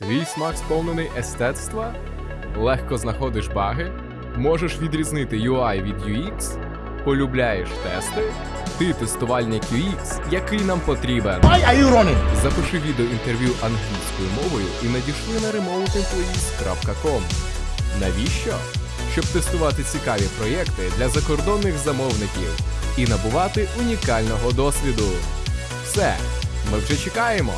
Твій смак сповнений естетства? Легко знаходиш баги? Можеш відрізнити UI від UX? Полюбляєш тести? Ти тестувальник UX, який нам потрібен. Why are you running? Запиши відео інтерв'ю англійською мовою і надійшли на remoteemployees.com. Навіщо? Щоб тестувати цікаві проєкти для закордонних замовників і набувати унікального досвіду. Все, ми вже чекаємо.